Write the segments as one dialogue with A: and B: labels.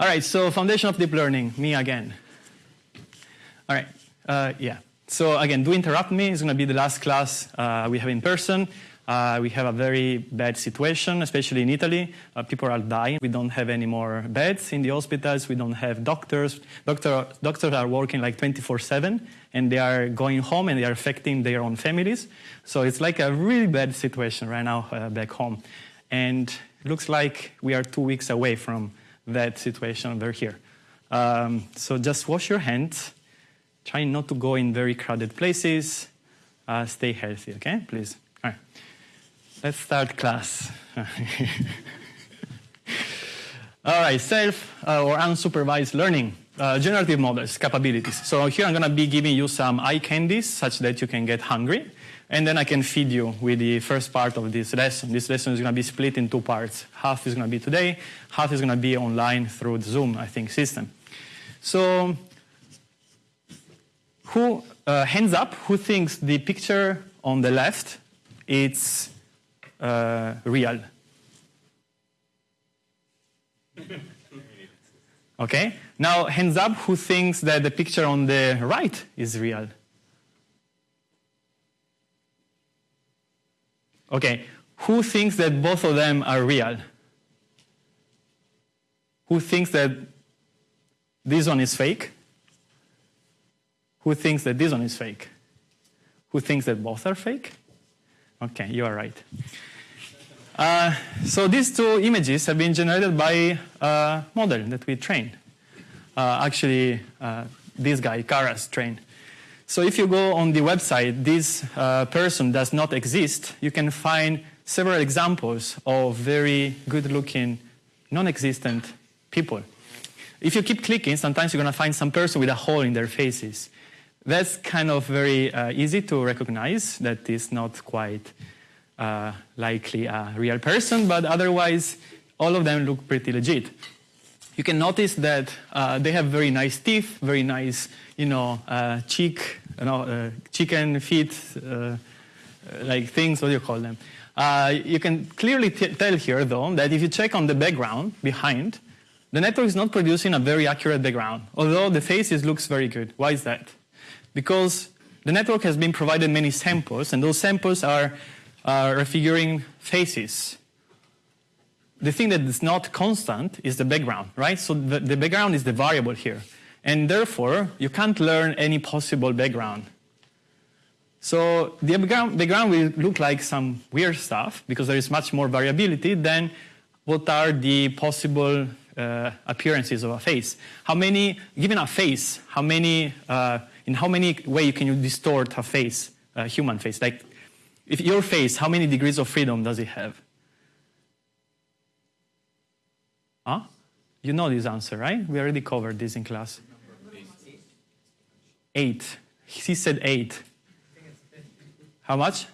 A: All right, so foundation of deep learning, me again. All right, uh, yeah. So again, do interrupt me. It's going to be the last class uh, we have in person. Uh, we have a very bad situation, especially in Italy. Uh, people are dying. We don't have any more beds in the hospitals. We don't have doctors. Doctor, doctors are working like 24-7, and they are going home, and they are affecting their own families. So it's like a really bad situation right now uh, back home. And looks like we are two weeks away from that situation over here. Um, so just wash your hands. Try not to go in very crowded places. Uh, stay healthy, okay? Please. All right. Let's start class. All right, self uh, or unsupervised learning, uh, generative models, capabilities. So here I'm going to be giving you some eye candies such that you can get hungry. And then I can feed you with the first part of this lesson. This lesson is going to be split in two parts. Half is going to be today, half is going to be online through the Zoom, I think, system. So who, uh, hands up, who thinks the picture on the left is uh, real? Okay, now hands up who thinks that the picture on the right is real? Okay, who thinks that both of them are real? Who thinks that this one is fake? Who thinks that this one is fake? Who thinks that both are fake? Okay, you are right. Uh, so these two images have been generated by a model that we trained. Uh, actually, uh, this guy, Karras, trained. So if you go on the website, this uh, person does not exist, you can find several examples of very good-looking, non-existent people. If you keep clicking, sometimes you're going to find some person with a hole in their faces. That's kind of very uh, easy to recognize that is not quite uh, likely a real person, but otherwise all of them look pretty legit. You can notice that uh, they have very nice teeth, very nice, you know, uh, cheek, you know, uh, chicken feet, uh, like things, what do you call them? Uh, you can clearly tell here, though, that if you check on the background behind, the network is not producing a very accurate background, although the faces looks very good. Why is that? Because the network has been provided many samples, and those samples are refiguring faces. The thing that is not constant is the background, right? So the, the background is the variable here. And therefore, you can't learn any possible background. So the background, will look like some weird stuff because there is much more variability than what are the possible uh, appearances of a face. How many, given a face, how many, uh, in how many way can you distort a face, a human face? Like if your face, how many degrees of freedom does it have? Huh? You know this answer, right? We already covered this in class. Eight. He said eight. How much?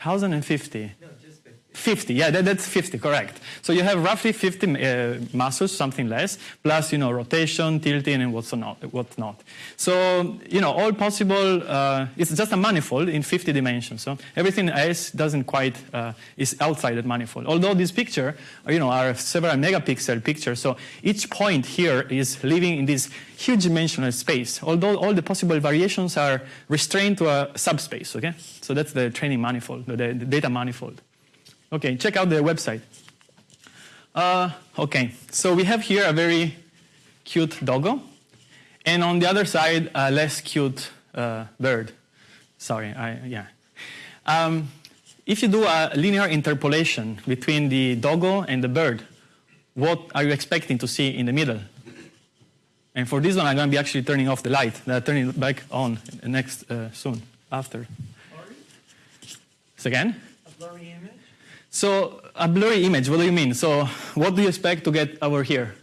A: 1,050. 50, yeah, that, that's 50, correct. So you have roughly 50 uh, muscles, something less, plus, you know, rotation, tilting, and what's not, what's not. So, you know, all possible, uh, it's just a manifold in 50 dimensions. So everything else doesn't quite, uh, is outside that manifold. Although this picture, you know, are several megapixel pictures, so each point here is living in this huge dimensional space, although all the possible variations are restrained to a subspace, okay? So that's the training manifold, the, the data manifold. Okay, check out the website. Uh, okay, so we have here a very cute doggo, and on the other side, a less cute uh, bird. Sorry, I, yeah. Um, if you do a linear interpolation between the doggo and the bird, what are you expecting to see in the middle? And for this one, I'm going to be actually turning off the light. Uh, turning it back on next uh, soon, after. So again? So a blurry image, what do you mean? So what do you expect to get over here?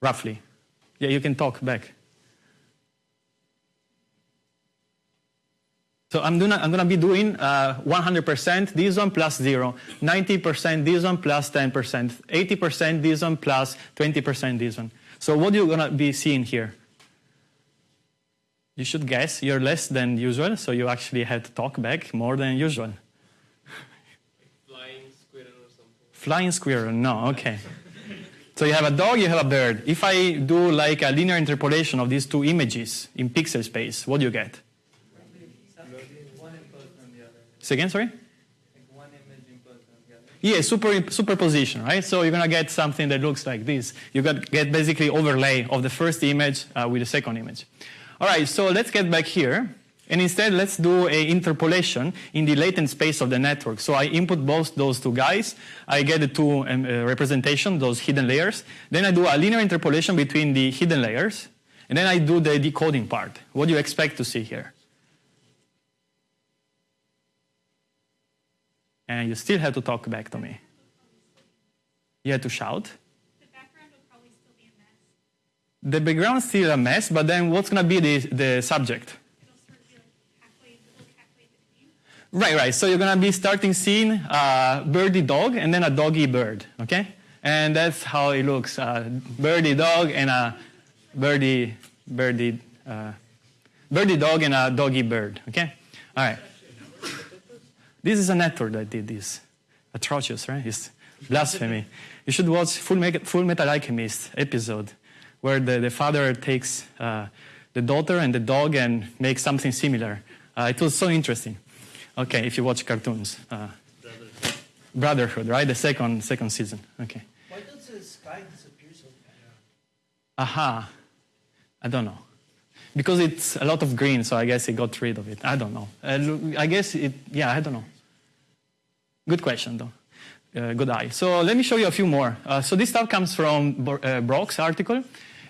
A: Roughly. Yeah, you can talk back. So I'm, doing, I'm to be doing 100% uh, this one plus 0, 90% this one plus 10%, 80% this one plus 20% this one. So what are you to be seeing here? You should guess you're less than usual, so you actually had to talk back more than usual.
B: flying squirrel or something.
A: Flying squirrel, no, okay. So you have a dog, you have a bird. If I do like a linear interpolation of these two images in pixel space, what do you get?
C: One imposed on the other.
A: Say again, sorry?
C: Like one image imposed on the other.
A: Yeah, super, superposition, right? So you're gonna get something that looks like this. You got, get basically overlay of the first image uh, with the second image. All right, so let's get back here. And instead, let's do a interpolation in the latent space of the network. So I input both those two guys. I get the two um, uh, representation, those hidden layers. Then I do a linear interpolation between the hidden layers. And then I do the decoding part. What do you expect to see here? And you still have to talk back to me. You have to shout.
B: The background will probably still be a mess.
A: The background's still a mess, but then what's going to be the, the subject? Right, right. So you're going to be starting seeing a birdie dog and then a doggy bird, okay? And that's how it looks. A birdie dog and a birdie, birdie, uh, birdie dog and a doggy bird, okay? All right. This is a network that did this. Atrocious, right? It's blasphemy. You should watch Full Metal Alchemist episode where the, the father takes uh, the daughter and the dog and makes something similar. Uh, it was so interesting. Okay, if you watch cartoons. Uh, Brotherhood, right? The second, second season. Okay.
D: Why does the sky disappear so fast?
A: Aha. I don't know. Because it's a lot of green, so I guess it got rid of it. I don't know. Uh, I guess it, yeah, I don't know. Good question, though. Uh, good eye. So let me show you a few more. Uh, so this stuff comes from Bo- uh, Brock's article.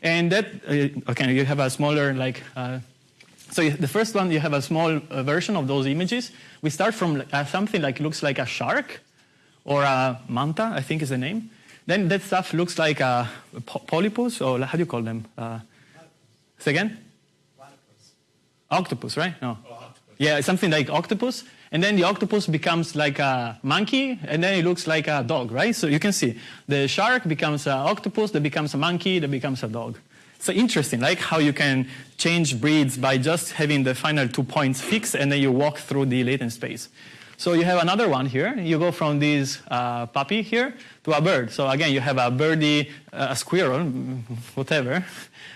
A: And that, uh, okay, you have a smaller, like, uh, so the first one, you have a small uh, version of those images. We start from uh, something like looks like a shark or a manta, I think is the name. Then that stuff looks like a polypus, or how do you call them? Uh, say again? Octopus, right? No. Yeah, something like octopus. And then the octopus becomes like a monkey, and then it looks like a dog, right? So you can see the shark becomes an octopus, that becomes a monkey, that becomes a dog. So interesting, like how you can change breeds by just having the final two points fixed, and then you walk through the latent space. So you have another one here. You go from this uh, puppy here to a bird. So again, you have a birdie, uh, a squirrel, whatever,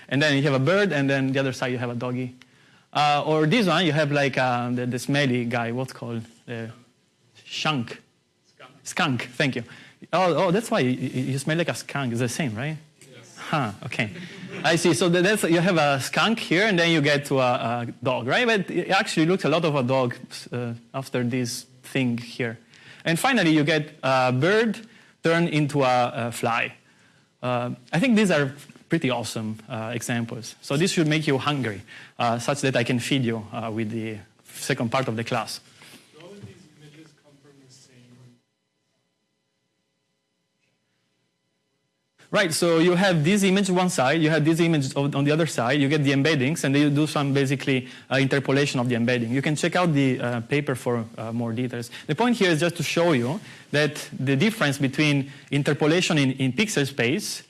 A: and then you have a bird, and then the other side you have a doggy. Uh, or this one, you have like uh, the, the smelly guy, what's called? The shunk. Skunk. Skunk, thank you. Oh, oh that's why you, you you smell like a skunk. It's the same, right? Yes. Huh, okay. I see. So that's, you have a skunk here, and then you get to a, a dog, right? But it actually looks a lot of a dog uh, after this thing here. And finally, you get a bird turned into a, a fly. Uh, I think these are pretty awesome uh, examples. So this should make you hungry, uh, such that I can feed you uh, with the second part of the class.
E: Do all of these images come from the same?
A: Right, so you have this image one side, you have this image on on the other side, you get the embeddings, and then you do some basically uh, interpolation of the embedding. You can check out the uh, paper for uh, more details. The point here is just to show you that the difference between interpolation in, in pixel space,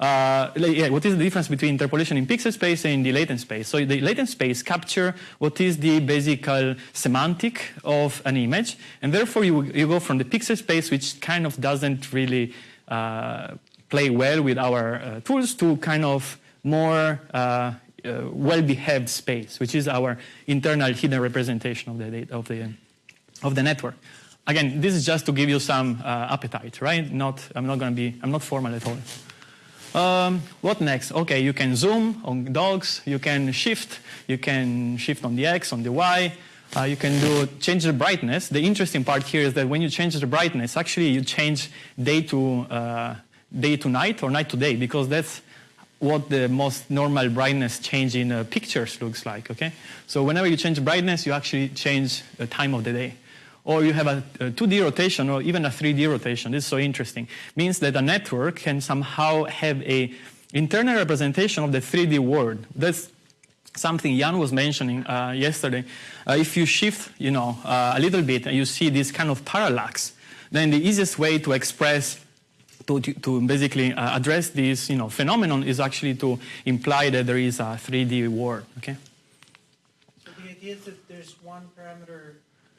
A: uh, yeah, what is the difference between interpolation in pixel space and in the latent space? So the latent space capture what is the basic semantic of an image, and therefore you, you go from the pixel space, which kind of doesn't really uh, play well with our uh, tools to kind of more uh, uh, well-behaved space, which is our internal hidden representation of the data, of the of the network. Again, this is just to give you some uh, appetite, right? Not, I'm not going to be, I'm not formal at all. Um, what next? Okay, you can zoom on dogs. You can shift. You can shift on the X, on the Y. Uh, you can do change the brightness. The interesting part here is that when you change the brightness, actually you change day to uh, day to night or night to day because that's what the most normal brightness change in uh, pictures looks like. Okay, so whenever you change brightness, you actually change the time of the day or you have a, a 2D rotation or even a 3D rotation. This is so interesting. Means that a network can somehow have a internal representation of the 3D world. That's something Yann was mentioning uh, yesterday. Uh, if you shift, you know, uh, a little bit and you see this kind of parallax, then the easiest way to express to, to, basically uh, address this you know, phenomenon is actually to imply that there is a 3D world. Okay?
D: So the idea is that there's one parameter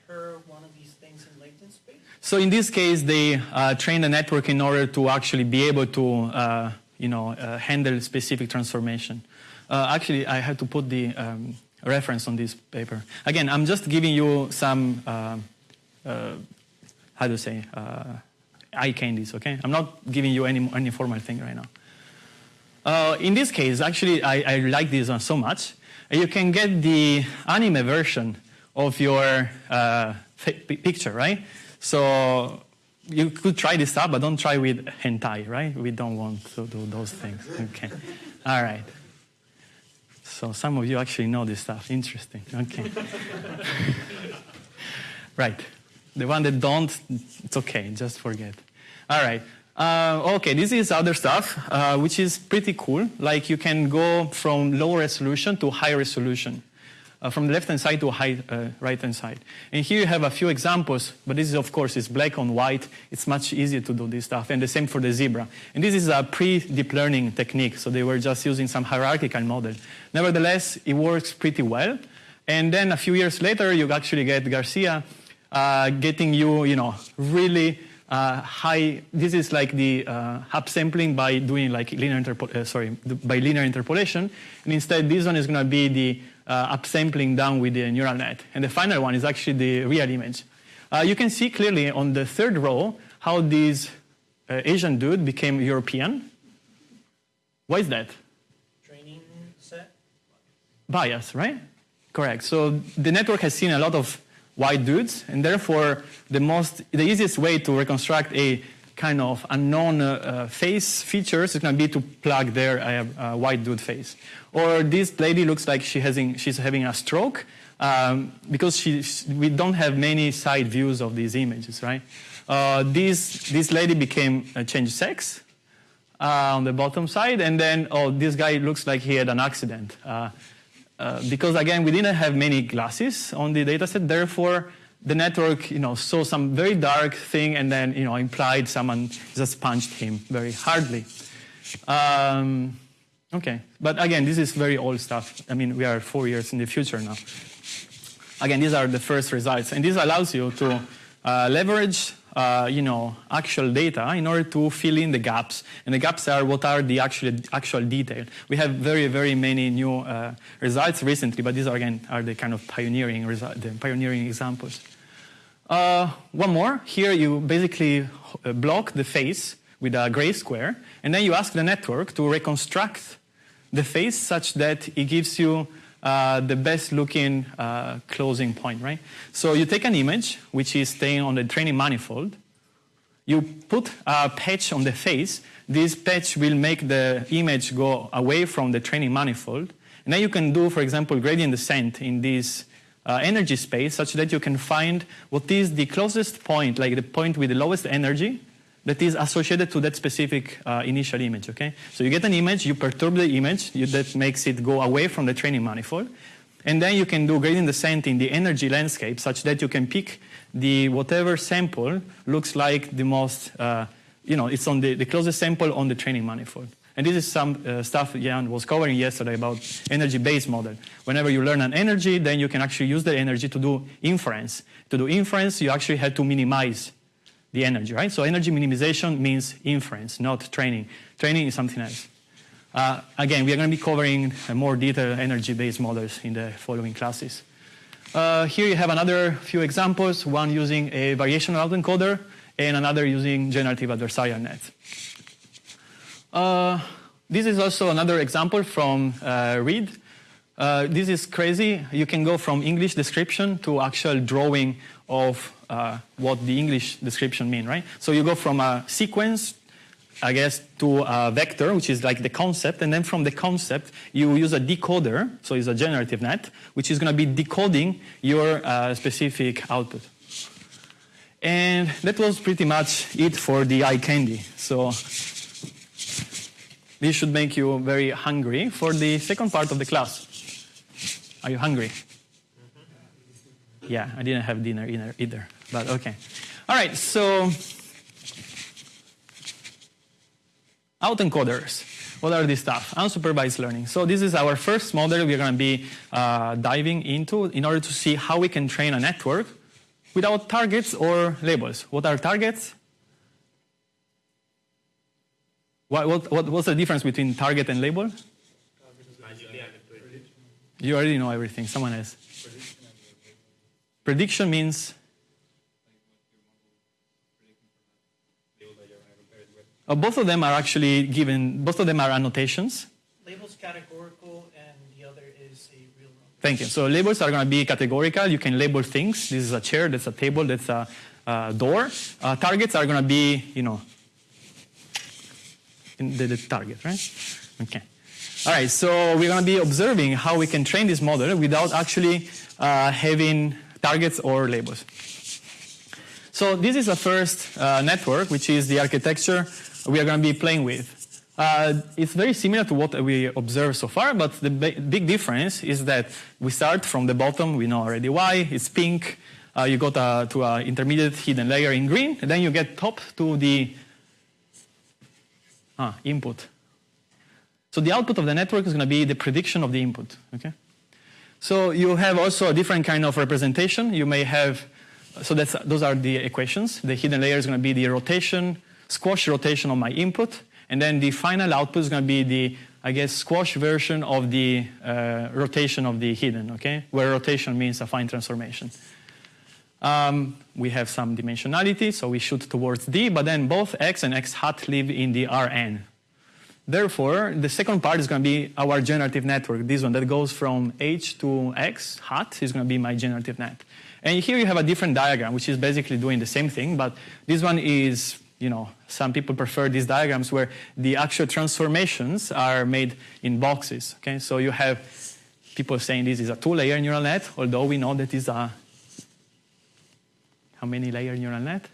D: per one of these things in latent space?
A: So in this case, they uh, train the network in order to actually be able to, uh, you know, uh, handle specific transformation. Uh, actually, I had to put the um, reference on this paper. Again, I'm just giving you some, uh, uh, how to say, eye candies. Okay, I'm not giving you any any formal thing right now. In this case, actually, I, I like this one so much. You can get the anime version of your picture, right? So you could try this out, but don't try with hentai, right? We don't want to do those things. Okay. All right. So some of you actually know this stuff. Interesting. Okay. right. The one that don't, it's okay. Just forget. All right. Uh, okay, this is other stuff, uh, which is pretty cool. Like you can go from low resolution to high resolution, uh, from the left-hand side to uh, right-hand side. And here you have a few examples, but this is, of course, is black on white. It's much easier to do this stuff, and the same for the zebra. And this is a pre-deep learning technique, so they were just using some hierarchical model. Nevertheless, it works pretty well. And then a few years later, you actually get Garcia uh, getting you, you know, really uh, high. This is like the uh, upsampling by doing like linear uh, sorry by linear interpolation, and instead this one is going to be the uh, upsampling done with the neural net, and the final one is actually the real image. Uh, you can see clearly on the third row how this uh, Asian dude became European. Why is that?
D: Training set?
A: Bias, right? Correct. So the network has seen a lot of white dudes, and therefore the most, the easiest way to reconstruct a kind of unknown uh, face features is going to be to plug their uh, uh, white dude face. Or this lady looks like she she's having a stroke um, because she, we don't have many side views of these images, right? Uh, this, this lady became uh, changed sex uh, on the bottom side, and then, oh, this guy looks like he had an accident. Uh, because again, we didn't have many glasses on the dataset, therefore the network, you know, saw some very dark thing and then, you know, implied someone just punched him very hardly. Um, okay, but again, this is very old stuff. I mean, we are four years in the future now. Again, these are the first results, and this allows you to uh, leverage uh, you know, actual data in order to fill in the gaps. And the gaps are what are the actual, actual detail. We have very, very many new uh, results recently, but these are, again, are the kind of pioneering, results the pioneering examples. Uh, one more. Here you basically uh, block the face with a gray square, and then you ask the network to reconstruct the face such that it gives you uh, the best looking uh, closing point, right? So you take an image, which is staying on the training manifold. You put a patch on the face. This patch will make the image go away from the training manifold. And then you can do, for example, gradient descent in this uh, energy space such that you can find what is the closest point, like the point with the lowest energy, that is associated to that specific uh, initial image, okay? So you get an image, you perturb the image, you, that makes it go away from the training manifold, and then you can do gradient descent in the energy landscape such that you can pick the whatever sample looks like the most, uh, you know, it's on the, the closest sample on the training manifold. And this is some uh, stuff Yann was covering yesterday about energy-based model. Whenever you learn an energy, then you can actually use the energy to do inference. To do inference, you actually have to minimize the energy, right? So energy minimization means inference, not training. Training is something else. Uh, again, we are going to be covering more detailed energy-based models in the following classes. Uh, here you have another few examples, one using a variational autoencoder and another using generative adversarial net. Uh, this is also another example from uh, Reed. Uh, this is crazy. You can go from English description to actual drawing of uh, what the English description mean, right? So you go from a sequence, I guess, to a vector, which is like the concept, and then from the concept, you use a decoder, so it's a generative net, which is going to be decoding your uh, specific output. And that was pretty much it for the eye candy. So this should make you very hungry for the second part of the class. Are you hungry? Yeah, I didn't have dinner either, but okay. All right, so autoencoders. What are these stuff? Unsupervised learning. So this is our first model we're going to be uh, diving into in order to see how we can train a network without targets or labels. What are targets? What, what, what, what's the difference between target and label? You already know everything. Someone else. Prediction means. Uh, both of them are actually given, both of them are annotations.
D: Labels categorical and the other is a real number.
A: Thank you. So labels are going to be categorical. You can label things. This is a chair, that's a table, that's a, uh door. Uh, targets are going to be, you know, in the, the target, right? Okay. All right, so we're going to be observing how we can train this model without actually uh, having targets or labels. So this is the first uh, network, which is the architecture we are going to be playing with. Uh, it's very similar to what we observed so far, but the big difference is that we start from the bottom. We know already why. It's pink. Uh, you go to, to an intermediate hidden layer in green, and then you get top to the ah, input. So the output of the network is going to be the prediction of the input. Okay. So you have also a different kind of representation. You may have, so that's, those are the equations. The hidden layer is going to be the rotation, squash rotation of my input, and then the final output is going to be the, I guess, squash version of the uh, rotation of the hidden, okay? Where rotation means affine transformation. Um, we have some dimensionality, so we shoot towards D, but then both x and x hat live in the Rn. Therefore, the second part is going to be our generative network. This one that goes from h to x hat is going to be my generative net. And here you have a different diagram, which is basically doing the same thing, but this one is, you know, some people prefer these diagrams where the actual transformations are made in boxes. Okay, so you have people saying this is a two-layer neural net, although we know that is a how many layer neural net?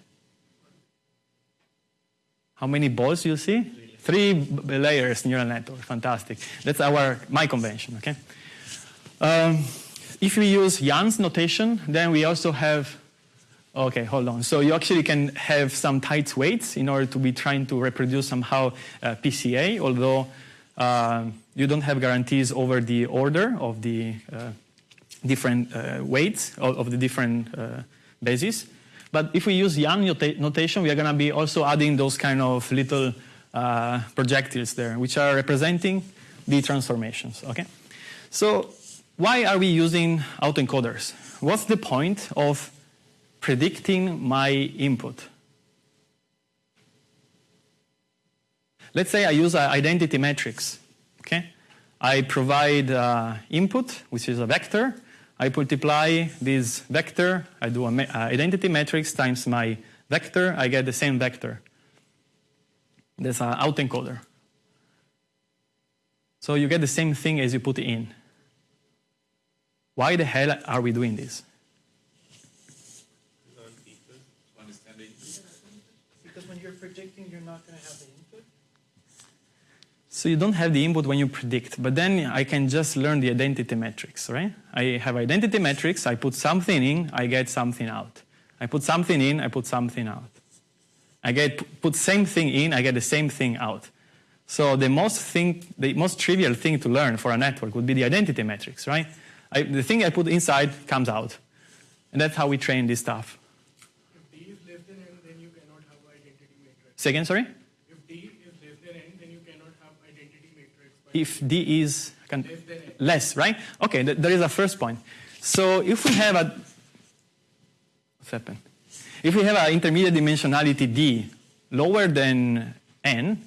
A: How many balls you see? Three layers neural network. Fantastic. That's our my convention. Okay. Um, if we use Yann's notation, then we also have. Okay, hold on. So you actually can have some tied weights in order to be trying to reproduce somehow uh, PCA, although uh, you don't have guarantees over the order of the uh, different uh, weights of, the different uh, bases. But if we use Jan notation, we are going to be also adding those kind of little uh, projectiles there, which are representing the transformations. Okay, so why are we using autoencoders? What's the point of predicting my input? Let's say I use an identity matrix. Okay, I provide uh, input, which is a vector. I multiply this vector. I do an identity matrix times my vector. I get the same vector. That's an autoencoder. So you get the same thing as you put in. Why the hell are we doing this?
D: Because when you're predicting, you're not going to have the input.
A: So you don't have the input when you predict, but then I can just learn the identity matrix, right? I have identity matrix, I put something in, I get something out. I put something in, I put something out. I get put same thing in, I get the same thing out. So the most thing, the most trivial thing to learn for a network would be the identity matrix, right? I, the thing I put inside comes out, and that's how we train this stuff.
E: If D is less than n, then you cannot have identity matrix.
A: Say again, sorry.
E: If D is less than n, then you cannot have identity matrix.
A: If D is can,
E: less than n,
A: less, right? Okay, th- there is a first point. So if we have a what's happened? If we have an intermediate dimensionality D lower than n,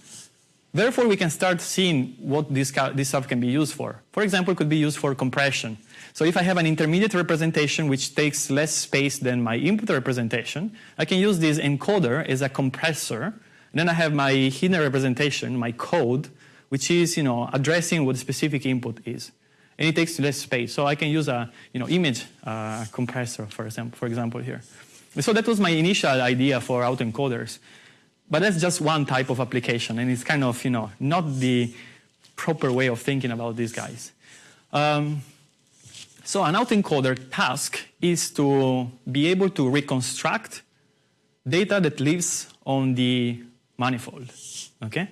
A: therefore we can start seeing what this, this stuff can be used for. For example, it could be used for compression. So if I have an intermediate representation which takes less space than my input representation, I can use this encoder as a compressor. Then I have my hidden representation, my code, which is you know addressing what the specific input is, and it takes less space. So I can use a you know image uh, compressor, for example, for example here. So that was my initial idea for autoencoders, but that's just one type of application, and it's kind of you know not the proper way of thinking about these guys. Um, so an autoencoder task is to be able to reconstruct data that lives on the manifold. Okay?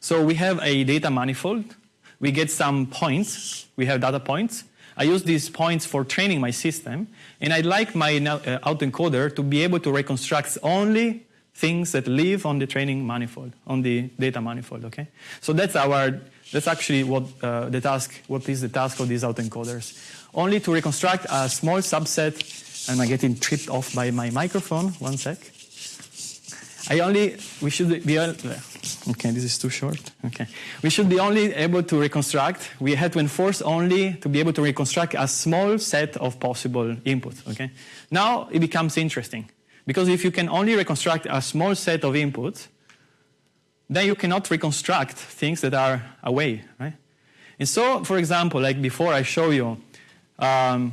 A: So we have a data manifold. We get some points. We have data points. I use these points for training my system, and I'd like my now- uh, autoencoder to be able to reconstruct only things that live on the training manifold, on the data manifold. Okay, so that's our that's actually what uh, the task. What is the task of these autoencoders? Only to reconstruct a small subset. and I'm getting tripped off by my microphone? One sec. I only, we should be, al- okay, this is too short. Okay. We should be only able to reconstruct, we had to enforce only to be able to reconstruct a small set of possible inputs, okay? Now it becomes interesting. Because if you can only reconstruct a small set of inputs, then you cannot reconstruct things that are away, right? And so, for example, like before I show you, um,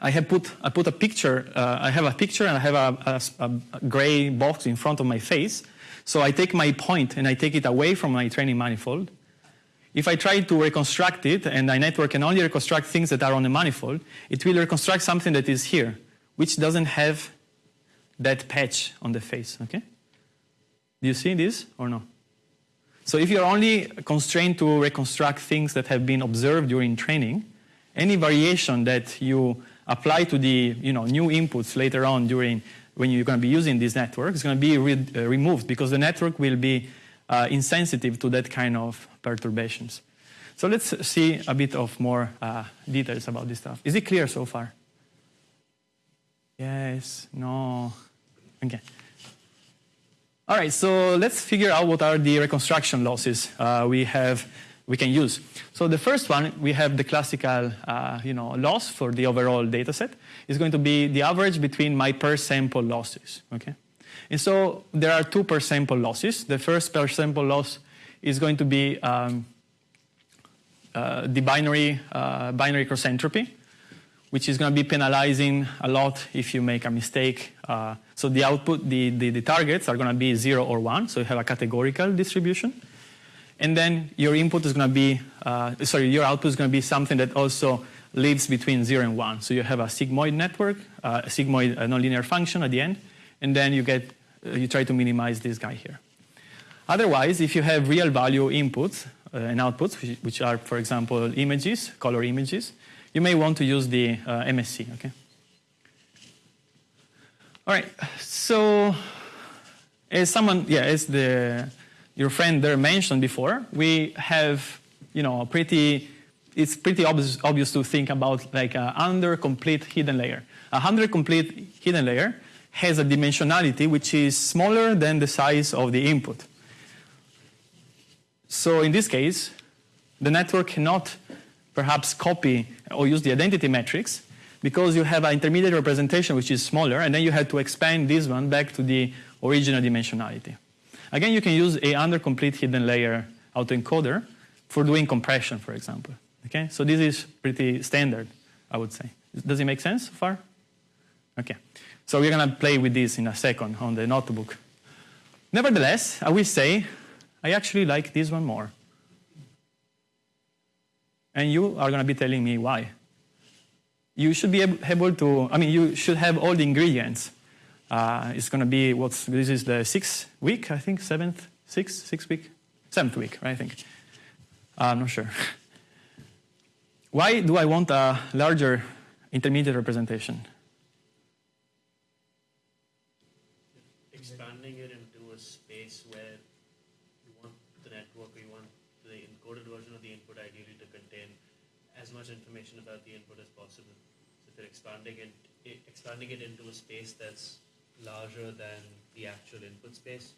A: I have put I put a picture. Uh, I have a picture and I have a, a, a gray box in front of my face. So I take my point and I take it away from my training manifold. If I try to reconstruct it, and my network can only reconstruct things that are on the manifold, it will reconstruct something that is here, which doesn't have that patch on the face. Okay? Do you see this or no? So if you're only constrained to reconstruct things that have been observed during training, any variation that you apply to the you know, new inputs later on during when you're going to be using this network is going to be re- uh, removed because the network will be uh, insensitive to that kind of perturbations. So let's see a bit of more uh, details about this stuff. Is it clear so far? Yes, no. Okay. All right, so let's figure out what are the reconstruction losses uh, we have we can use. So the first one, we have the classical uh, you know, loss for the overall data set. is going to be the average between my per sample losses. Okay? And so there are two per sample losses. The first per sample loss is going to be um, uh, the binary, uh, binary cross entropy, which is going to be penalizing a lot if you make a mistake. Uh, so the output, the, the, the targets are going to be 0 or 1, so you have a categorical distribution. And then your input is going to be, uh, sorry, your output is going to be something that also lives between 0 and 1. So you have a sigmoid network, uh, a sigmoid a nonlinear function at the end, and then you get, uh, you try to minimize this guy here. Otherwise, if you have real value inputs uh, and outputs, which, which, are, for example, images, color images, you may want to use the uh, MSE, okay? All right, so as someone, yeah, as the, your friend there mentioned before, we have, you know, a pretty, it's pretty obvious, obvious to think about like a under complete hidden layer. A under complete hidden layer has a dimensionality which is smaller than the size of the input. So in this case, the network cannot perhaps copy or use the identity matrix because you have an intermediate representation which is smaller, and then you have to expand this one back to the original dimensionality. Again, you can use a under complete hidden layer autoencoder for doing compression, for example. Okay, so this is pretty standard, I would say. Does it make sense so far? Okay, so we're going to play with this in a second on the notebook. Nevertheless, I will say I actually like this one more. And you are going to be telling me why. You should be able to, I mean, you should have all the ingredients. Uh, it's going to be, what's, this is the sixth week, I think, seventh, sixth, sixth week? Seventh week, right, I think. I'm not sure. why do I want a larger intermediate representation?
F: Expanding it into a space where you want the network or you want the encoded version of the input ideally to contain as much information about the input as possible. So if you're expanding it expanding it into a space that's larger than the actual input space,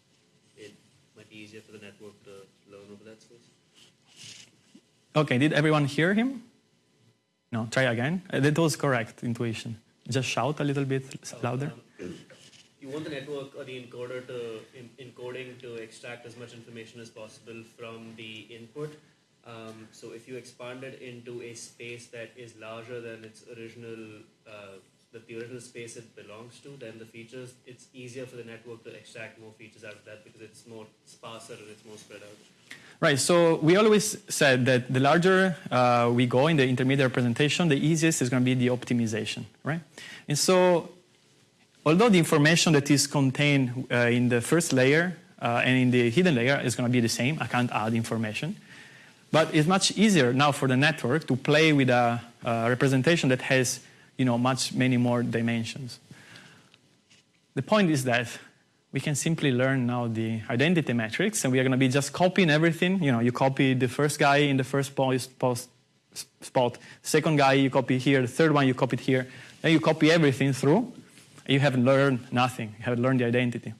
F: it might be easier for the network to learn over that space.
A: Okay, did everyone hear him? No, try again. Uh, That was correct intuition. Just shout a little bit louder.
F: Um, you want the network or the encoder to in, encoding to extract as much information as possible from the input. Um, so if you expand it into a space that is larger than its original, uh, the original space it belongs to, then the features it's easier for the network to extract more features out of that because it's more sparser and it's more spread out.
A: Right, so we always said that the larger uh, we go in the intermediate representation, the easiest is going to be the optimization, right? And so, although the information that is contained uh, in the first layer uh, and in the hidden layer is going to be the same, I can't add information. But it's much easier now for the network to play with a uh, representation that has, you know, much many more dimensions. The point is that we can simply learn now the identity matrix, and we are going to be just copying everything. You know, you copy the first guy in the first post, post spot, second guy you copy here, the third one you copy here, then you copy everything through. You haven't learned nothing. You haven't learned the identity.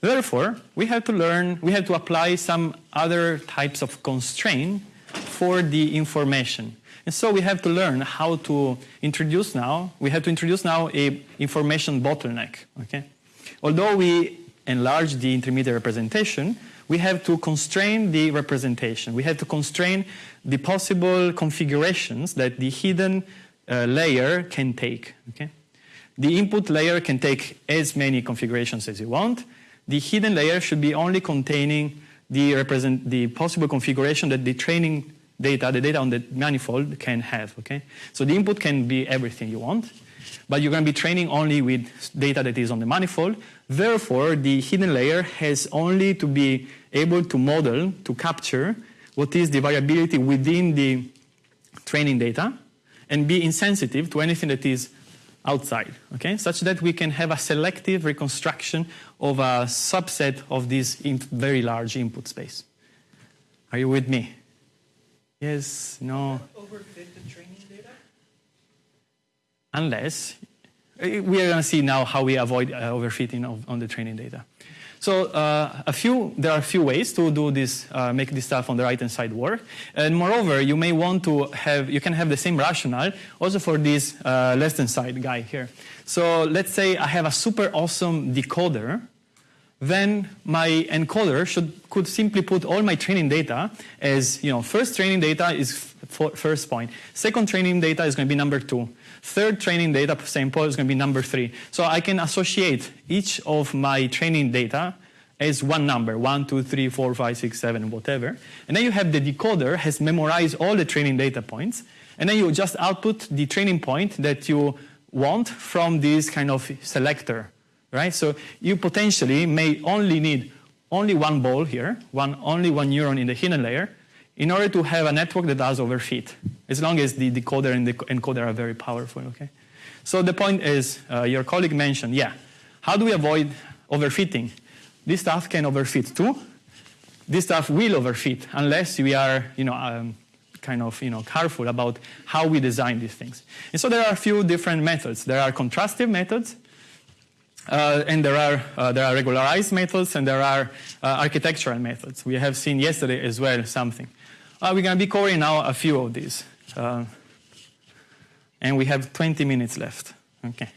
A: Therefore, we have to learn, we have to apply some other types of constraint for the information. And so we have to learn how to introduce now, we have to introduce now a information bottleneck, okay? Although we enlarge the intermediate representation, we have to constrain the representation. We have to constrain the possible configurations that the hidden uh, layer can take, okay? The input layer can take as many configurations as you want. The hidden layer should be only containing the, the possible configuration that the training data, the data on the manifold can have, okay? So the input can be everything you want, but you're going to be training only with data that is on the manifold. Therefore, the hidden layer has only to be able to model, to capture what is the variability within the training data and be insensitive to anything that is outside, okay? Such that we can have a selective reconstruction of a subset of this very large input space. Are you with me? Yes, no.
D: Overfit the training data?
A: Unless, eh, we are going to see now how we avoid uh, overfitting of, on the training data. So uh, a few, there are a few ways to do this, uh, make this stuff on the right-hand side work. And moreover, you may want to have, you can have the same rationale also for this uh, left-hand side guy here. So let's say I have a super awesome decoder, then my encoder should, could simply put all my training data as, you know, first training data is first point. Second training data is going to be number two. Third training data sample is going to be number three. So I can associate each of my training data as one number, one, two, three, four, five, six, seven, whatever. And then you have the decoder has memorized all the training data points. And then you just output the training point that you want from this kind of selector, right? So you potentially may only need only one ball here, one, only one neuron in the hidden layer, in order to have a network that does overfit, as long as the decoder and the encoder are very powerful, okay? So the point is, uh, your colleague mentioned, yeah, how do we avoid overfitting? This stuff can overfit too. This stuff will overfit unless we are, you know, um, kind of, you know, careful about how we design these things. And so there are a few different methods. There are contrastive methods, uh, and there are, uh, there are regularized methods, and there are uh, architectural methods. We have seen yesterday as well something. Uh, we're going to be covering now a few of these. Uh, and we have 20 minutes left. Okay.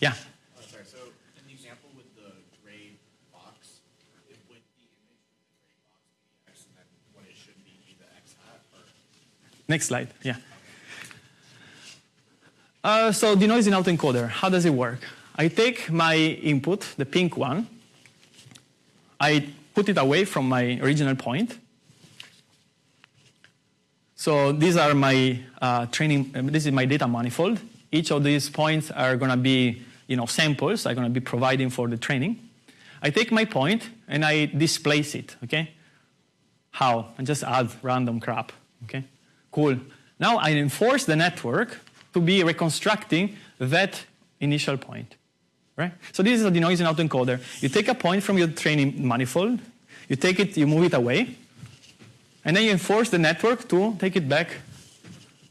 A: Yeah.
G: Sorry, so in the example with the gray box, it would the image with the gray box be x and then what it should be be the x hat? Or?
A: Next slide. Yeah. Uh, so denoising autoencoder, how does it work? I take my input, the pink one, I put it away from my original point, so these are my uh, training, uh, this is my data manifold. Each of these points are going to be you know, samples I'm going to be providing for the training. I take my point and I displace it, okay? How? I just add random crap, okay? Cool. Now I enforce the network to be reconstructing that initial point, right? So this is a denoising autoencoder. You take a point from your training manifold, you take it, you move it away, and then you enforce the network to take it back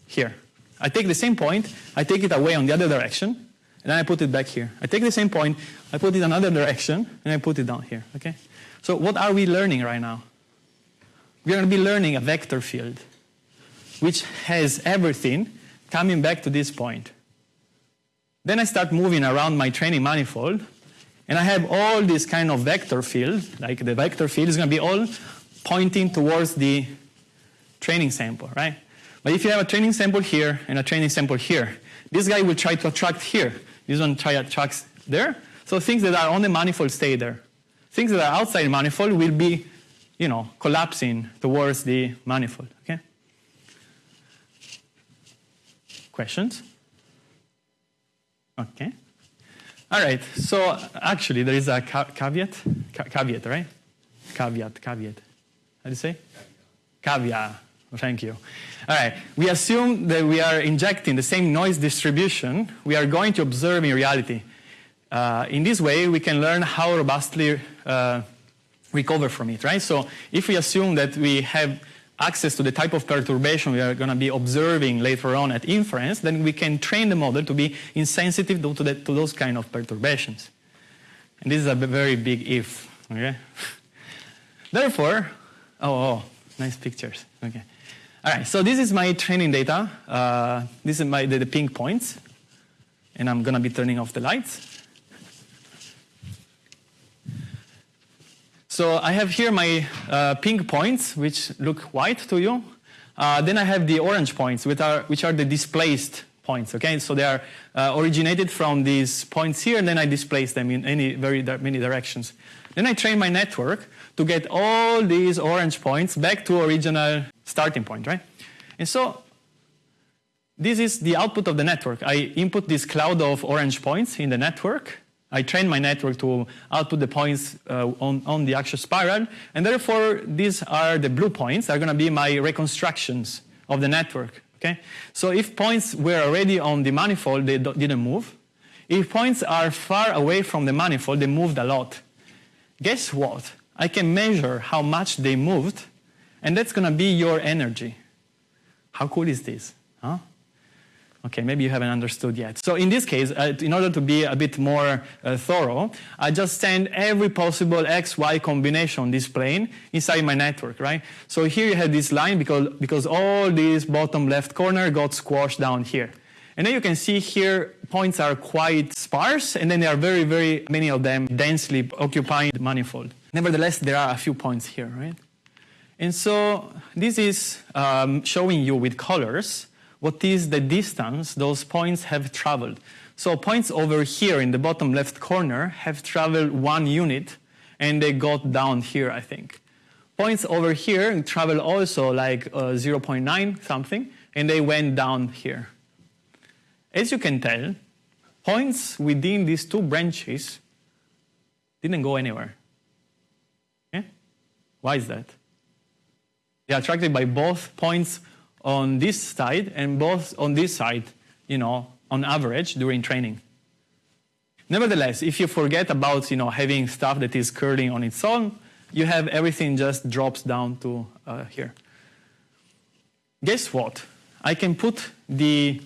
A: here. I take the same point, I take it away on the other direction, and then I put it back here. I take the same point, I put it another direction, and I put it down here, okay? So what are we learning right now? We're going to be learning a vector field, which has everything coming back to this point. Then I start moving around my training manifold, and I have all this kind of vector field, like the vector field is going to be all pointing towards the training sample, right? But if you have a training sample here and a training sample here, this guy will try to attract here. This one try to attract there. So things that are on the manifold stay there. Things that are outside the manifold will be, you know, collapsing towards the manifold, okay? Questions? Okay. All right, so actually there is a ca caveat, ca caveat, right? Caveat, caveat. How do you say? Caviar. Thank you. All right. We assume that we are injecting the same noise distribution we are going to observe in reality. Uh, in this way, we can learn how robustly uh, recover from it, right? So if we assume that we have access to the type of perturbation we are going to be observing later on at inference, then we can train the model to be insensitive to, the, to those kind of perturbations. And this is a very big if, okay? Therefore, oh, oh, nice pictures, okay. All right, so this is my training data. Uh, this is my, the, the pink points. And I'm going to be turning off the lights. So I have here my uh, pink points, which look white to you. Uh, then I have the orange points, which are, which are the displaced points. Okay, so they are uh, originated from these points here, and then I displace them in any very many directions. Then I train my network to get all these orange points back to original starting point, right? And so this is the output of the network. I input this cloud of orange points in the network, I train my network to output the points uh, on, on the actual spiral, and therefore these are the blue points are going to be my reconstructions of the network. Okay? So if points were already on the manifold, they didn't move. If points are far away from the manifold, they moved a lot. Guess what? I can measure how much they moved, and that's going to be your energy. How cool is this? Huh? Okay, maybe you haven't understood yet. So in this case, uh, in order to be a bit more uh, thorough, I just send every possible x, y combination on this plane inside my network, right? So here you have this line because, because all this bottom left corner got squashed down here. And then you can see here points are quite sparse, and then there are very, very many of them densely occupying the manifold. Nevertheless, there are a few points here, right? And so this is um, showing you with colors what is the distance those points have traveled. So points over here in the bottom left corner have traveled one unit and they got down here, I think. Points over here travel also like uh, 0.9 something and they went down here. As you can tell, points within these two branches didn't go anywhere. Okay? Why is that? They are attracted by both points on this side and both on this side, you know, on average during training. Nevertheless, if you forget about, you know, having stuff that is curling on its own, you have everything just drops down to uh, here. Guess what? I can put the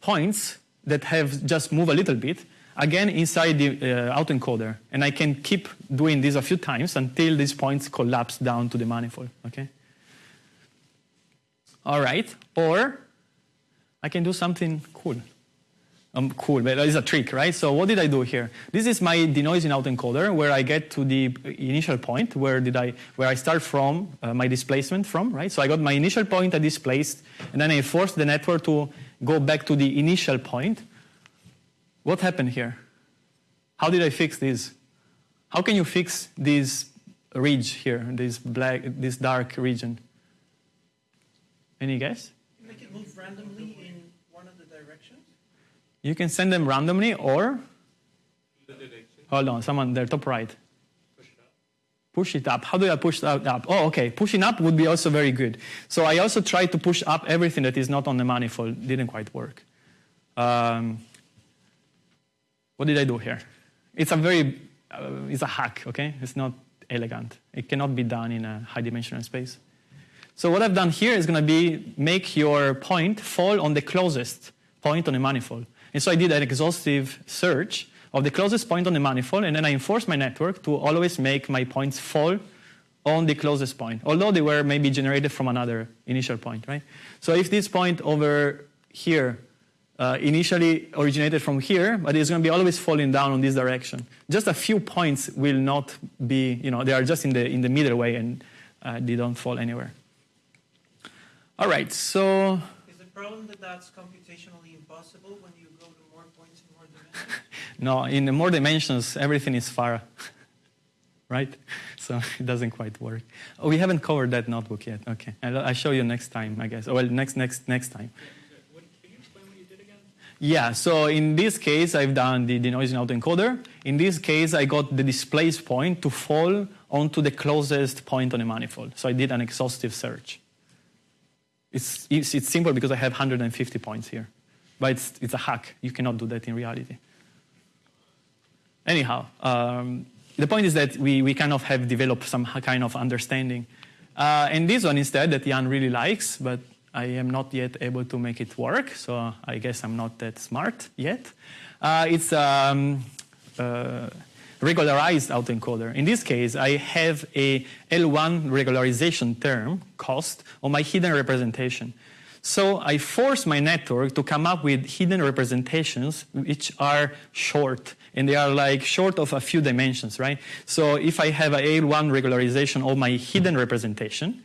A: points that have just moved a little bit again inside the uh, autoencoder, and I can keep doing this a few times until these points collapse down to the manifold, okay? All right. Or I can do something cool. Um, cool, but it's a trick, right? So what did I do here? This is my denoising autoencoder where I get to the initial point where did I where I start from uh, my displacement from, right? So I got my initial point I displaced, and then I forced the network to go back to the initial point. What happened here? How did I fix this? How can you fix this ridge here, this black, this dark region? Any guess?
D: Make it move randomly in one of the directions?
A: You can send them randomly or? Hold on, someone there, top right. Push it up. Push it up. How do I push that up? Oh, okay. Pushing up would be also very good. So I also tried to push up everything that is not on the manifold. Didn't quite work. Um, what did I do here? It's a very, uh, it's a hack, okay? It's not elegant. It cannot be done in a high dimensional space. So what I've done here is going to be make your point fall on the closest point on the manifold. And so I did an exhaustive search of the closest point on the manifold, and then I enforced my network to always make my points fall on the closest point, although they were maybe generated from another initial point, right? So if this point over here uh, initially originated from here, but it's going to be always falling down on this direction. Just a few points will not be, you know, they are just in the, in the middle way and uh, they don't fall anywhere. All right, so.
D: Is the problem that that's computationally impossible when you go to more points in more dimensions?
A: no, in more dimensions, everything is far, right? So it doesn't quite work. Oh, we haven't covered that notebook yet. Okay, I'll, I'll show you next time, I guess. Well, next, next, next time.
E: Can you explain what you did again?
A: Yeah, so in this case, I've done the denoising autoencoder. In this case, I got the displaced point to fall onto the closest point on the manifold. So I did an exhaustive search. It's, it's, it's simple because I have 150 points here. But it's, it's a hack. You cannot do that in reality. Anyhow, um, the point is that we, we kind of have developed some kind of understanding. Uh, and this one instead that Yann really likes, but I am not yet able to make it work, so I guess I'm not that smart yet. Uh, it's um, uh, regularized autoencoder. In this case, I have a L1 regularization term cost on my hidden representation. So I force my network to come up with hidden representations which are short and they are like short of a few dimensions, right? So if I have a L1 regularization of my hidden representation,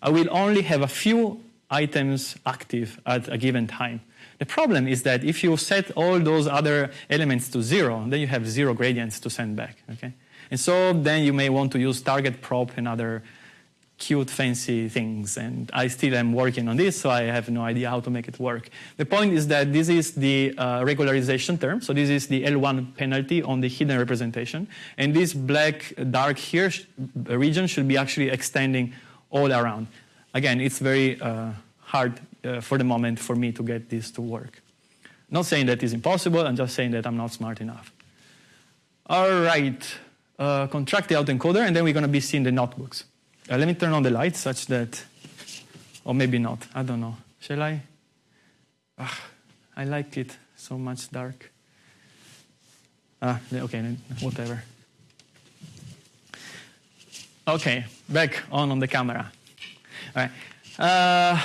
A: I will only have a few items active at a given time. The problem is that if you set all those other elements to zero, then you have zero gradients to send back, okay? And so then you may want to use target prop and other cute, fancy things. And I still am working on this, so I have no idea how to make it work. The point is that this is the uh, regularization term. So this is the L1 penalty on the hidden representation. And this black dark here region should be actually extending all around. Again, it's very uh, hard uh, for the moment for me to get this to work. Not saying that it's impossible, I'm just saying that I'm not smart enough. All right, uh, contract the autoencoder, and then we're going to be seeing the notebooks. Uh, let me turn on the lights such that, or maybe not, I don't know. Shall I? Ugh, I like it so much dark. Ah, okay, whatever. Okay, back on on the camera. All right. Uh,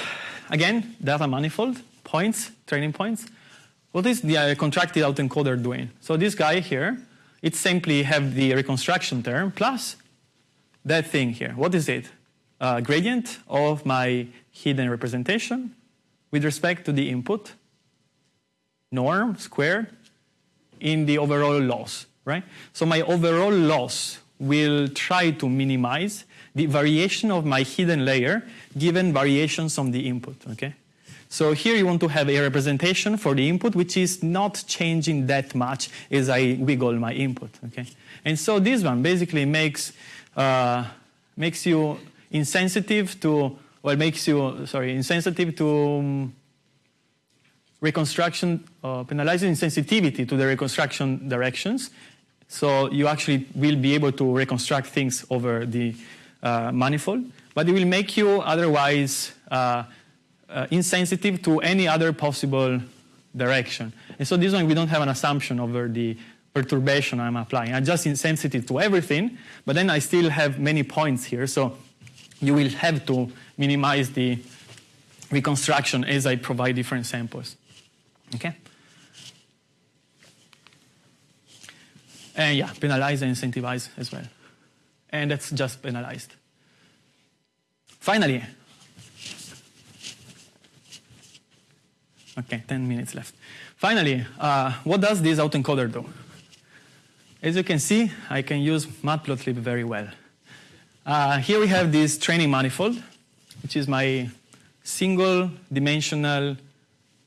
A: again, data manifold, points, training points. What is the uh, contractive autoencoder doing? So this guy here, it simply have the reconstruction term plus that thing here. What is it? Uh, gradient of my hidden representation with respect to the input, norm squared, in the overall loss, right? So my overall loss will try to minimize the variation of my hidden layer given variations on the input, okay? So here you want to have a representation for the input which is not changing that much as I wiggle my input, okay? And so this one basically makes, uh, makes you insensitive to, well, makes you, sorry, insensitive to um, reconstruction, uh, penalizing sensitivity to the reconstruction directions. So you actually will be able to reconstruct things over the uh, manifold, but it will make you otherwise uh, uh, insensitive to any other possible direction. And so this one, we don't have an assumption over the perturbation I'm applying. I'm just insensitive to everything, but then I still have many points here. So you will have to minimize the reconstruction as I provide different samples. Okay? And yeah, penalize and incentivize as well. And that's just penalized. Finally, okay, 10 minutes left. Finally, uh, what does this autoencoder do? As you can see, I can use matplotlib very well. Uh, here we have this training manifold, which is my single dimensional,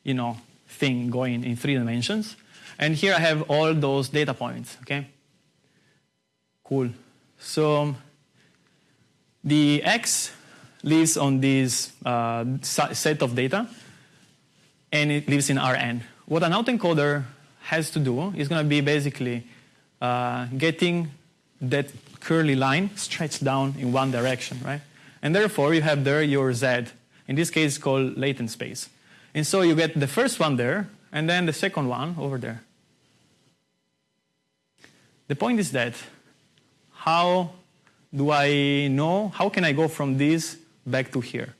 A: you know, thing going in three dimensions. And here I have all those data points, okay? Cool. So the X lives on this uh, set of data, and it lives in Rn. What an autoencoder has to do is going to be basically uh, getting that curly line stretched down in one direction, right? And therefore, you have there your Z. In this case, called latent space. And so you get the first one there, and then the second one over there. The point is that how do I know, how can I go from this back to here?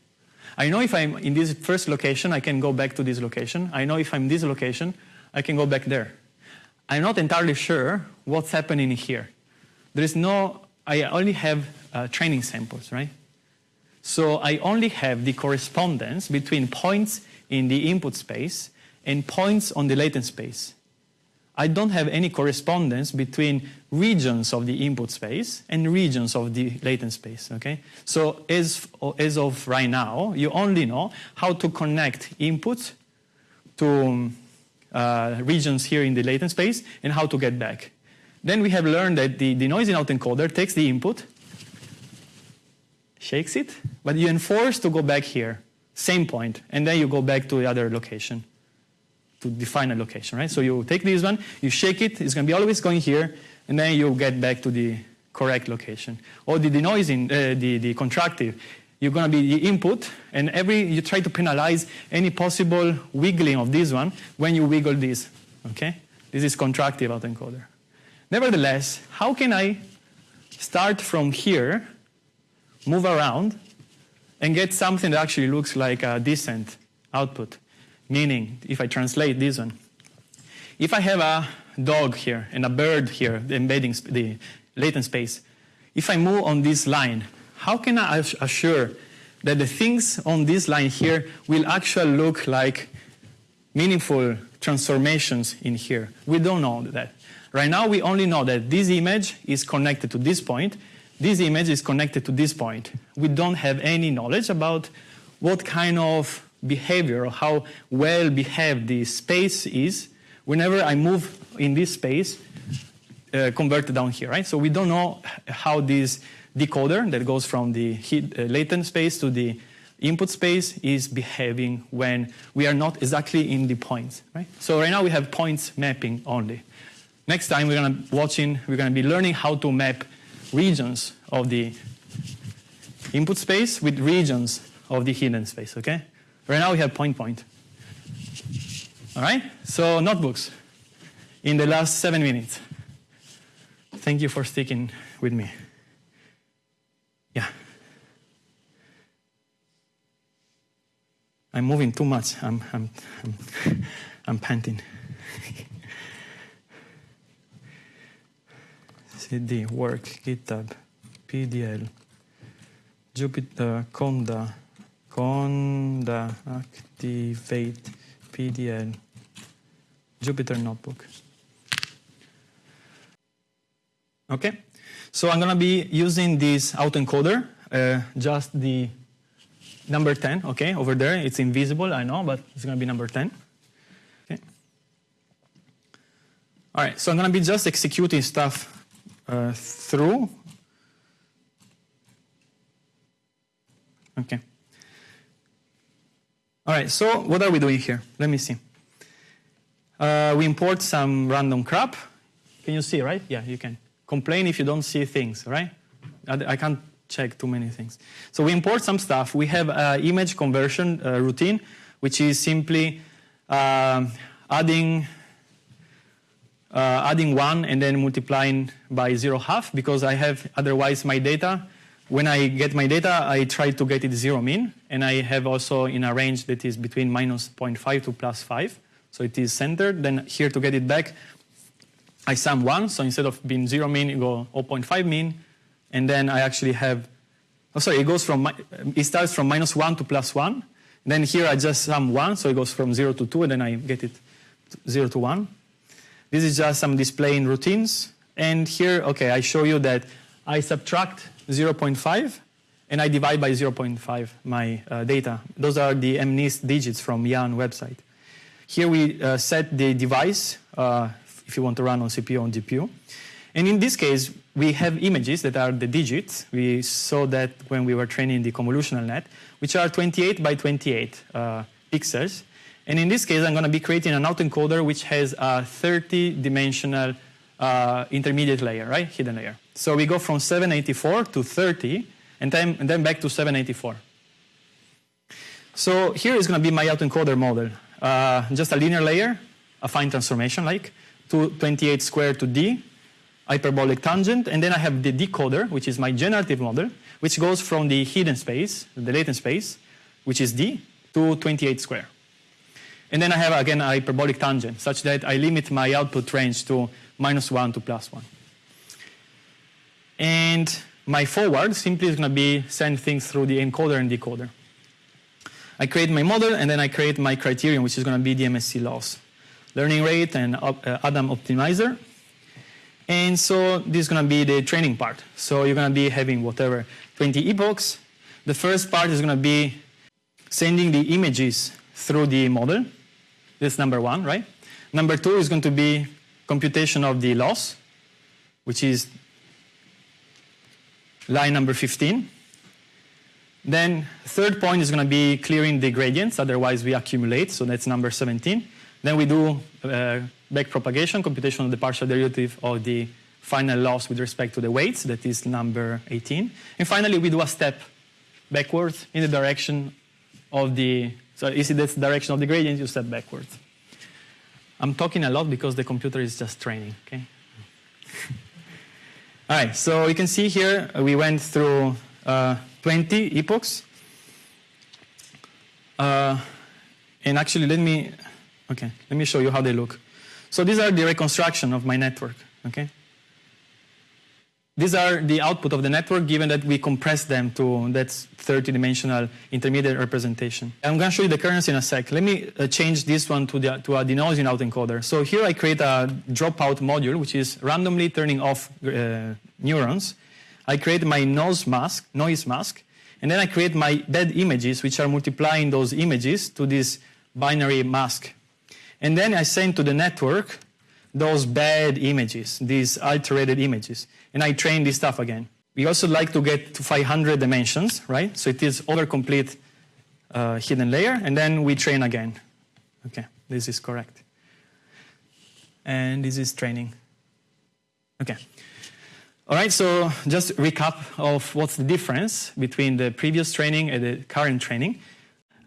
A: I know if I'm in this first location, I can go back to this location. I know if I'm this location, I can go back there. I'm not entirely sure what's happening here. There is no, I only have uh, training samples, right? So I only have the correspondence between points in the input space and points on the latent space. I don't have any correspondence between regions of the input space and regions of the latent space, okay? So as, as of right now, you only know how to connect inputs to uh, regions here in the latent space and how to get back. Then we have learned that the, the noisy autoencoder takes the input, shakes it, but you enforce to go back here. same point, and then you go back to the other location to define a location, right? So you take this one, you shake it, it's going to be always going here, and then you get back to the correct location. Or the denoising, uh, the, the contractive, you're going to be the input, and every you try to penalize any possible wiggling of this one when you wiggle this, okay? This is contractive autoencoder. Nevertheless, how can I start from here, move around, and get something that actually looks like a decent output? Meaning, if I translate this one, if I have a dog here and a bird here, the embedding the latent space, if I move on this line, how can I assure that the things on this line here will actually look like meaningful transformations in here? We don't know that. Right now, we only know that this image is connected to this point, this image is connected to this point. We don't have any knowledge about what kind of behavior or how well behaved the space is whenever I move in this space uh, converted down here, right? So we don't know how this decoder that goes from the uh, latent space to the input space is behaving when we are not exactly in the points, right? So right now we have points mapping only. Next time we're gonna watching, we're gonna be learning how to map regions of the input space with regions of the hidden space, okay? Right now we have point point. All right? So notebooks in the last seven minutes. Thank you for sticking with me. Yeah. I'm moving too much. I'm, I'm, I'm, I'm panting. CD, work, GitHub, PDL, Jupyter, Conda, Conda, activate, PDL, Jupyter Notebook. Okay, so I'm gonna be using this autoencoder, uh, just the number 10, okay, over there. It's invisible, I know, but it's gonna be number 10. Okay. All right, so I'm gonna be just executing stuff uh, through. Okay. All right, so what are we doing here? Let me see. Uh, we import some random crap. Can you see, right? Yeah, you can. Complain if you don't see things, right? I, can't check too many things. So we import some stuff. We have an image conversion uh, routine, which is simply um adding uh, adding one and then multiplying by zero half because I have otherwise my data. When I get my data, I try to get it zero mean, and I have also in a range that is between minus 0.5 to plus 5. So it is centered. Then here to get it back, I sum one. So instead of being zero mean, you go 0.5 mean, and then I actually have. Oh, sorry, it goes from it starts from minus one to plus one. Then here I just sum one, so it goes from zero to two, and then I get it zero to one. This is just some displaying routines. And here, okay, I show you that I subtract 0.5 and I divide by 0.5 my uh, data. Those are the MNIST digits from Yann website. Here we uh, set the device, uh, if you want to run on CPU or GPU. And in this case, we have images that are the digits. We saw that when we were training the convolutional net, which are 28 by 28 uh, pixels. And in this case, I'm going to be creating an autoencoder which has a 30-dimensional uh, intermediate layer, right? Hidden layer. So we go from 784 to 30, and then, and then back to 784. So here is going to be my autoencoder model. Uh, just a linear layer, affine transformation like, to 28 squared to d, hyperbolic tangent, and then I have the decoder, which is my generative model, which goes from the hidden space, the latent space, which is d, to 28 square. And then I have again a hyperbolic tangent, such that I limit my output range to minus 1 to plus 1. And my forward simply is going to be send things through the encoder and decoder. I create my model, and then I create my criterion, which is going to be the MSE loss, learning rate, and uh, Adam optimizer. And so this is going to be the training part. So you're going to be having whatever 20 epochs. The first part is going to be sending the images through the model. This is number one, right? Number two is going to be computation of the loss, which is line number 15. Then third point is going to be clearing the gradients, otherwise we accumulate, so that's number 17. Then we do uh, back propagation, computation of the partial derivative of the final loss with respect to the weights, that is number 18. And finally, we do a step backwards in the direction of the, so you see that's the direction of the gradient, you step backwards. I'm talking a lot because the computer is just training, okay? All right, so you can see here uh, we went through uh, 20 epochs. Uh, and actually, let me, okay, let me show you how they look. So these are the reconstruction of my network, okay? These are the output of the network given that we compress them to that 30-dimensional intermediate representation. I'm going to show you the kernels in a sec. Let me uh, change this one to, the, to a denoising autoencoder. So here I create a dropout module, which is randomly turning off uh, neurons. I create my noise mask, noise mask, and then I create my bad images, which are multiplying those images to this binary mask. And then I send to the network those bad images, these alterated images. And I train this stuff again. We also like to get to 500 dimensions, right? So it is over complete uh, hidden layer, and then we train again. Okay, this is correct. And this is training. Okay. All right, so just recap of what's the difference between the previous training and the current training.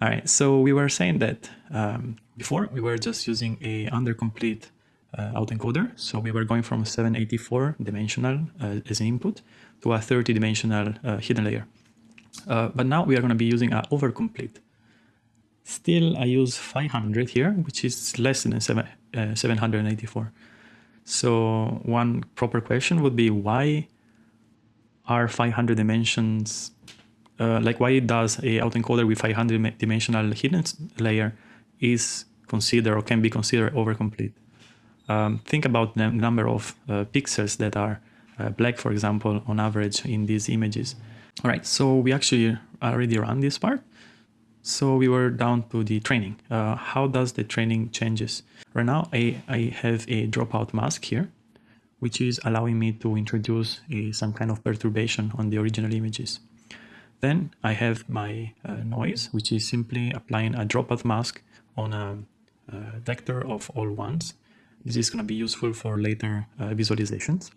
A: All right, so we were saying that um, before we were just using a undercomplete uh, autoencoder. So we were going from 784 dimensional uh, as an input to a 30 dimensional uh, hidden layer. Uh, but now we are going to be using a overcomplete. Still, I use 500 here, which is less than seven, uh, 784. So one proper question would be why are 500 dimensions, uh, like why does a autoencoder with 500 dimensional hidden layer is considered or can be considered overcomplete? Um, think about the number of uh, pixels that are uh, black, for example, on average in these images. All right, so we actually already run this part. So we were down to the training. Uh, how does the training changes? Right now, I, I have a dropout mask here, which is allowing me to introduce a, some kind of perturbation on the original images. Then I have my uh, noise, which is simply applying a dropout mask on a, a vector of all ones this is going to be useful for later uh, visualizations.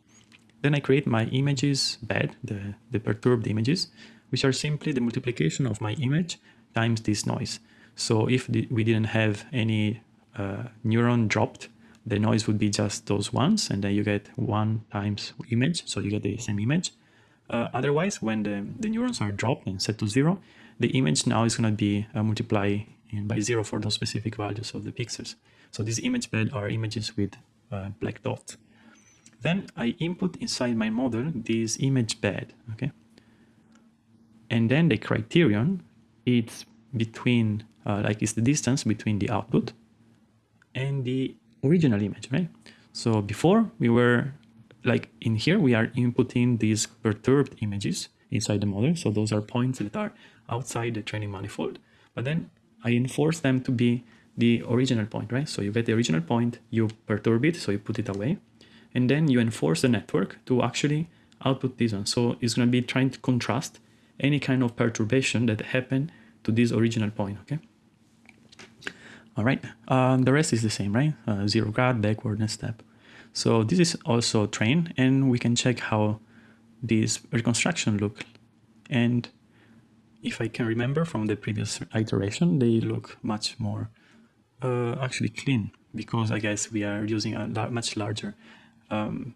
A: Then I create my images bed, the, the perturbed images, which are simply the multiplication of my image times this noise. So if we didn't have any uh, neuron dropped, the noise would be just those ones, and then you get one times image, so you get the same image. Uh, otherwise, when the, the neurons are dropped and set to zero, the image now is going to be uh, multiplied by zero for those specific values of the pixels. So these image bed are images with uh, black dots. Then I input inside my model this image bed, okay? And then the criterion, it's between, uh, like it's the distance between the output and the original image, right? So before we were, like in here, we are inputting these perturbed images inside the model. So those are points that are outside the training manifold. But then I enforce them to be the original point, right? So you get the original point, you perturb it, so you put it away, and then you enforce the network to actually output this one. So it's going to be trying to contrast any kind of perturbation that happened to this original point, okay? All right, um, the rest is the same, right? Uh, zero grad, backward, step. So this is also train, and we can check how this reconstruction look. And if I can remember from the previous iteration, they look much more uh, actually clean because I guess we are using a much larger um,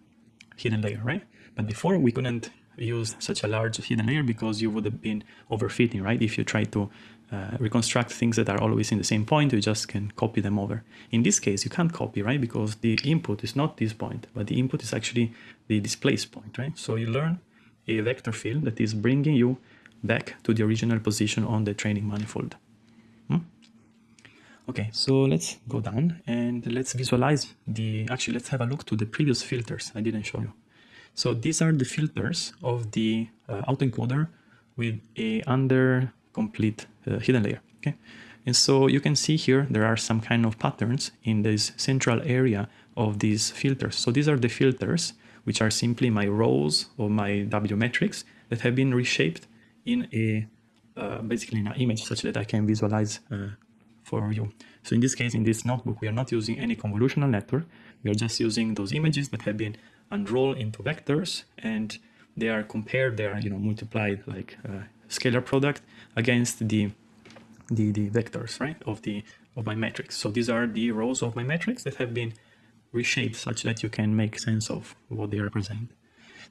A: hidden layer, right? But before we couldn't use such a large hidden layer because you would have been overfitting, right? If you try to uh, reconstruct things that are always in the same point, you just can copy them over. In this case, you can't copy, right? Because the input is not this point, but the input is actually the displaced point, right? So you learn a vector field that is bringing you back to the original position on the training manifold. Okay, so let's go down and let's visualize the, actually let's have a look to the previous filters I didn't show you. So these are the filters of the uh, autoencoder with a under complete uh, hidden layer, okay? And so you can see here there are some kind of patterns in this central area of these filters. So these are the filters, which are simply my rows or my W metrics that have been reshaped in a uh, basically an image such that I can visualize uh, for you. So in this case, in this notebook, we are not using any convolutional network. We are just using those images that have been unrolled into vectors and they are compared, they are you know multiplied like uh, scalar product against the, the the vectors right of the of my matrix. So these are the rows of my matrix that have been reshaped such that you can make sense of what they represent.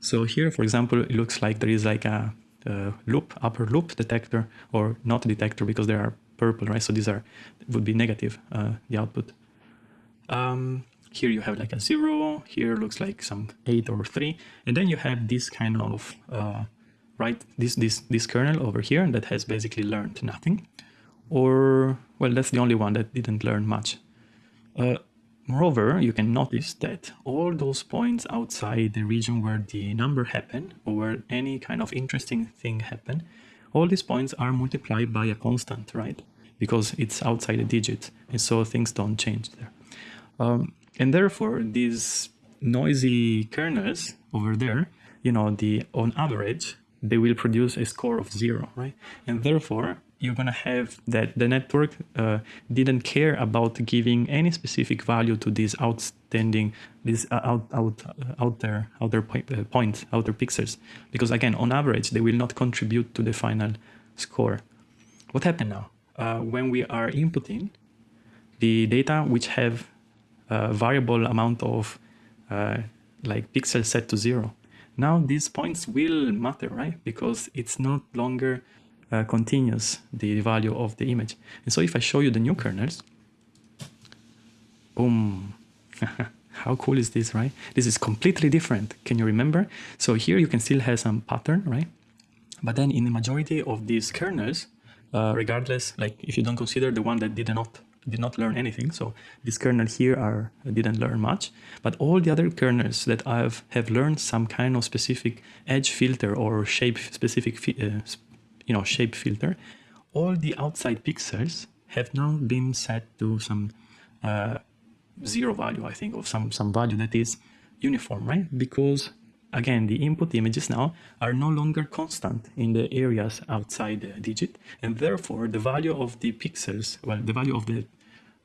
A: So here, for example, it looks like there is like a, a loop, upper loop detector, or not detector because there are purple, right? So these are would be negative, uh, the output. Um, here you have like a zero, here looks like some eight or three, and then you have this kind of, uh, right, this, this, this kernel over here that has basically learned nothing, or, well, that's the only one that didn't learn much. Uh, moreover, you can notice that all those points outside the region where the number happened, or where any kind of interesting thing happened, all these points are multiplied by a constant, right? Because it's outside a digit, and so things don't change there. Um, and therefore, these noisy kernels over there, you know, the on average, they will produce a score of zero, right? And therefore, you're gonna have that the network uh, didn't care about giving any specific value to these outstanding, these uh, out out uh, out there outer point, uh, points, outer pixels, because again, on average, they will not contribute to the final score. What happened now? Uh, when we are inputting the data which have a variable amount of uh, like pixels set to zero. Now these points will matter, right? Because it's not longer uh, continuous, the value of the image. And so if I show you the new kernels, boom, how cool is this, right? This is completely different. Can you remember? So here you can still have some pattern, right? But then in the majority of these kernels, uh, regardless, like if you don't consider the one that did not did not learn anything. So this kernel here are didn't learn much, but all the other kernels that I've have learned some kind of specific edge filter or shape specific, uh, you know, shape filter. All the outside pixels have now been set to some uh, zero value, I think, or some some value that is uniform, right? Because again, the input images now are no longer constant in the areas outside the digit, and therefore the value of the pixels, well, the value of the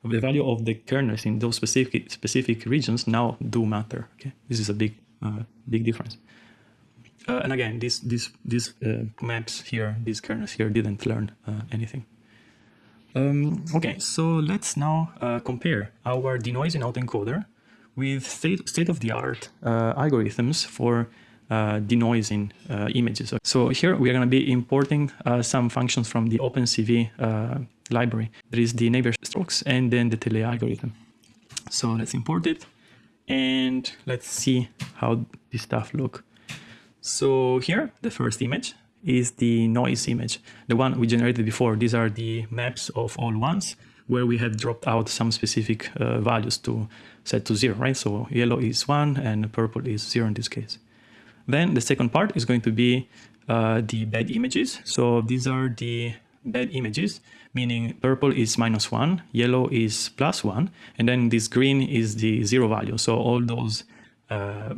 A: the value of the kernels in those specific specific regions now do matter. Okay, this is a big uh, big difference. Uh, and again, these these these uh, maps here, these kernels here didn't learn uh, anything. Um, okay, so let's now uh, compare our denoising autoencoder with state, state of the art uh, algorithms for uh, denoising images. So here we are going to be importing some functions from the OpenCV library. There is the Navier strokes and then the Telea algorithm. So let's import it and let's see how this stuff look. So here, the first image is the noise image, the one we generated before. These are the maps of all ones where we have dropped out some specific uh, values to set to zero, right? So yellow is one and purple is zero in this case. Then the second part is going to be uh, the bad images. So these are the bad images, meaning purple is minus one, yellow is plus one, and then this green is the zero value. So all those uh,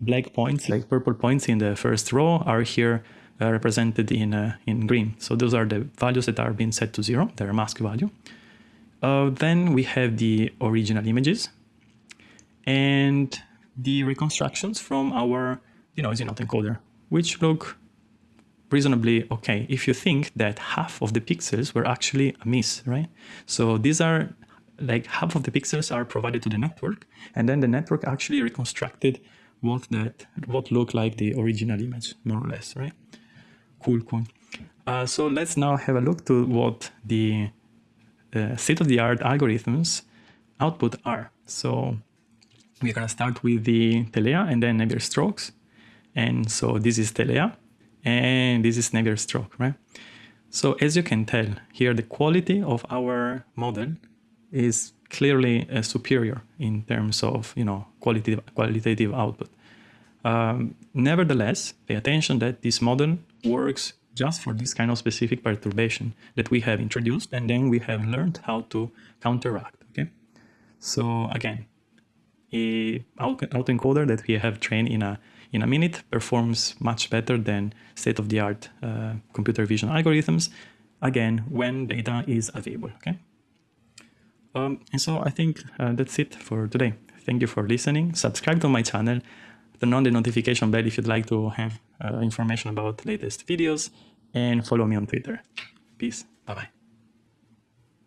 A: black points, like purple points in the first row are here uh, represented in, uh, in green. So those are the values that are being set to zero, their mask value. Uh, then we have the original images and the reconstructions from our denoising autoencoder, which look reasonably okay if you think that half of the pixels were actually a miss, right? So these are like half of the pixels are provided to the network, and then the network actually reconstructed what that what look like the original image, more or less, right? Cool, cool. Uh, so let's now have a look to what the uh, state-of-the-art algorithms output are. So we're gonna start with the Telea and then Navier strokes And so this is Telea and this is Navier stroke right? So as you can tell here, the quality of our model is clearly uh, superior in terms of, you know, qualitative, qualitative output. Um, nevertheless, pay attention that this model works just for this kind of specific perturbation that we have introduced and then we have learned how to counteract, okay? So again, a autoencoder that we have trained in a in a minute performs much better than state-of-the-art uh, computer vision algorithms, again, when data is available, okay? Um, and so I think uh, that's it for today. Thank you for listening. Subscribe to my channel. Turn on the notification bell if you'd like to have uh, information about latest videos and follow me on Twitter. Peace. Bye-bye.